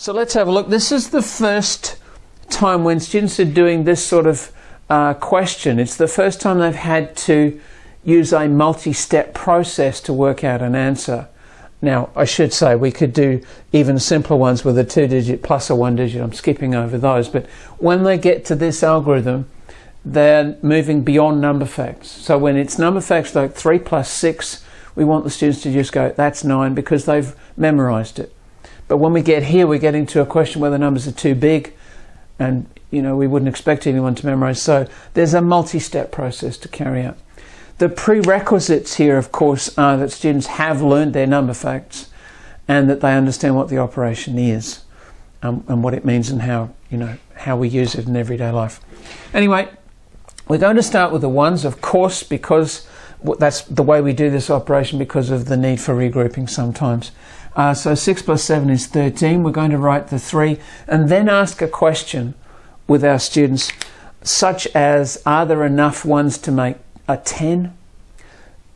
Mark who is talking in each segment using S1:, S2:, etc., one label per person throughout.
S1: So let's have a look. This is the first time when students are doing this sort of uh, question. It's the first time they've had to use a multi-step process to work out an answer. Now, I should say we could do even simpler ones with a two digit plus a one digit. I'm skipping over those. But when they get to this algorithm, they're moving beyond number facts. So when it's number facts like 3 plus 6, we want the students to just go, that's 9, because they've memorized it. But when we get here, we're getting to a question where the numbers are too big and you know we wouldn't expect anyone to memorize. So there's a multi-step process to carry out. The prerequisites here, of course, are that students have learned their number facts and that they understand what the operation is um, and what it means and how, you know, how we use it in everyday life. Anyway, we're going to start with the ones, of course, because that's the way we do this operation because of the need for regrouping sometimes. Uh, so 6 plus 7 is 13. We're going to write the 3 and then ask a question with our students such as are there enough ones to make a 10?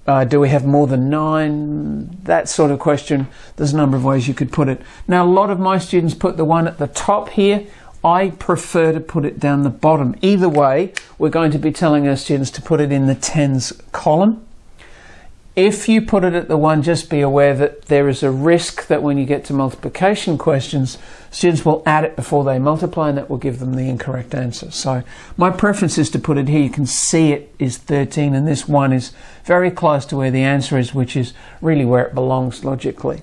S1: Uh, do we have more than nine? That sort of question. There's a number of ways you could put it. Now, a lot of my students put the one at the top here. I prefer to put it down the bottom. Either way, we're going to be telling our students to put it in the tens column. If you put it at the one, just be aware that there is a risk that when you get to multiplication questions, students will add it before they multiply and that will give them the incorrect answer. So my preference is to put it here. You can see it is 13 and this one is very close to where the answer is, which is really where it belongs logically.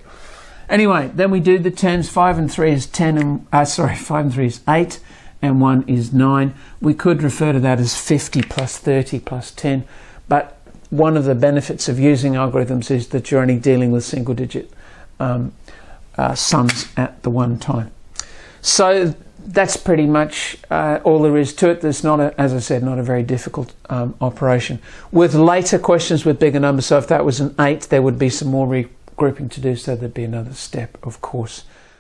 S1: Anyway, then we do the tens. 5 and 3 is 10 and, uh, sorry, 5 and 3 is 8 and 1 is 9. We could refer to that as 50 plus 30 plus 10, but one of the benefits of using algorithms is that you're only dealing with single digit um, uh, sums at the one time. So that's pretty much uh, all there is to it. There's not, a, as I said, not a very difficult um, operation. With later questions with bigger numbers, so if that was an 8, there would be some more regrouping to do, so there'd be another step, of course.